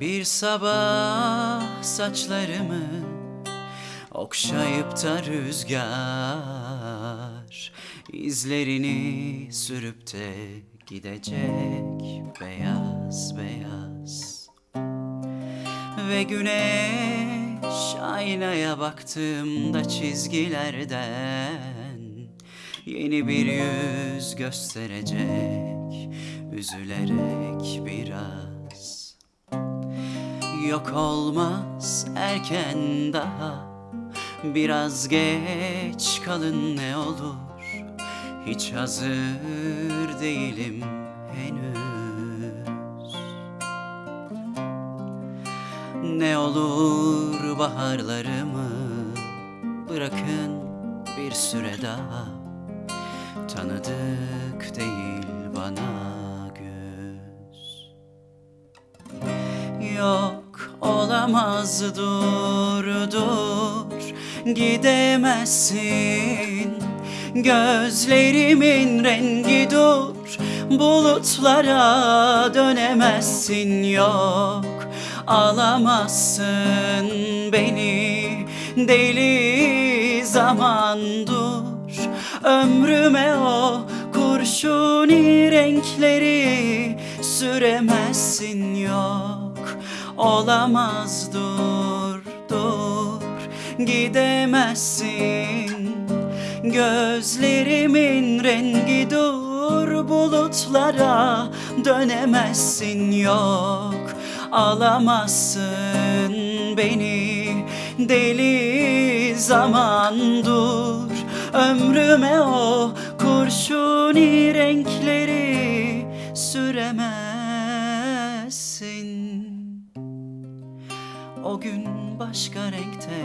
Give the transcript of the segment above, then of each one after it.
Bir sabah saçlarımı okşayıp da rüzgar izlerini sürüp de gidecek beyaz beyaz. Ve güneş aynaya baktığımda çizgilerden yeni bir yüz gösterecek üzülerek biraz Yok olmaz erken daha. Biraz geç kalın ne olur. Hiç hazır değilim henüz. Ne olur baharlarımı Bırakın bir süre daha. Tanıdık değil bana olamaz dur dur Gidemezsin. Gözlerimin rengi dur Bulutlara dönemezsin. Yok Alamazsın beni. Deli zaman dur Ömrüme o kurşuni renkleri süremezsin. Yok Olamaz. Dur dur gidemezsin. Gözlerimin rengi dur bulutlara dönemezsin. Yok Alamazsın beni. Deli zaman dur Ömrüme o kurşuni renkleri süremezsin O gün başka renkte.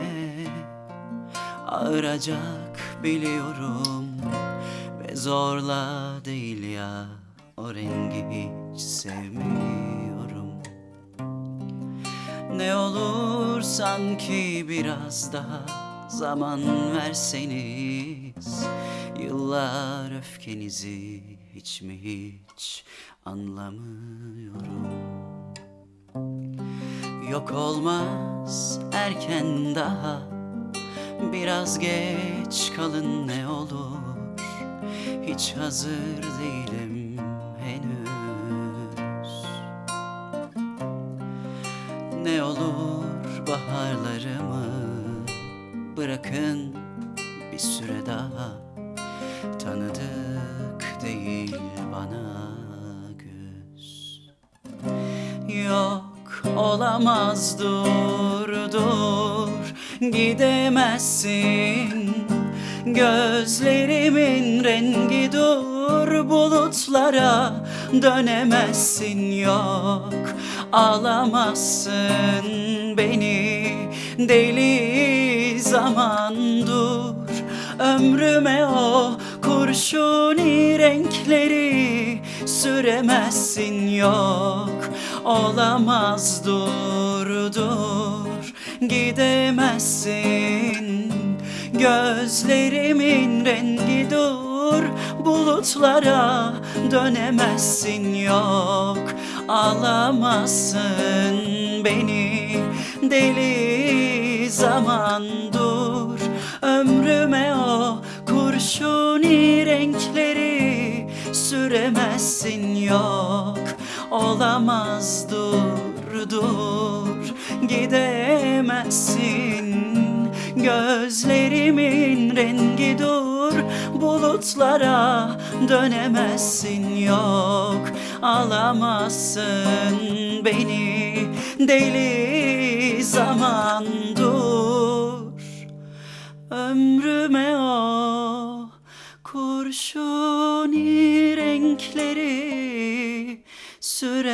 Ağıracak biliyorum Ve zorla değil ya o rengi hiç sevmiyorum. Ne olur sanki biraz daha zaman verseniz Yıllar öfkenizi hiç mi hiç anlamıyorum Yok olmaz erken daha. Biraz geç kalın ne olur. Hiç hazır değilim henüz. Ne olur baharlarımı bırakın bir süre daha. Tanıdık değil bana göz Yok olamaz dur dur. Gidemezsin. Gözlerimin rengi dur bulutlara dönemezsin. Yok Alamazsın beni. Deli zaman dur Ömrüme o kurşuni renkleri süremezsin yok. Olamaz dur dur gidemezsin. Gözlerimin rengi dur Bulutlara dönemezsin yok. Alamazsın beni deli zaman dur. Ömrüme kurşuni renkleri süremezsin yok. Olamaz dur dur gidemezsin. Gözlerimin rengi dur Bulutlara dönemezsin yok. Alamazsın beni deli zaman dur. Ömrüme o kurşuni renkleri süremezsin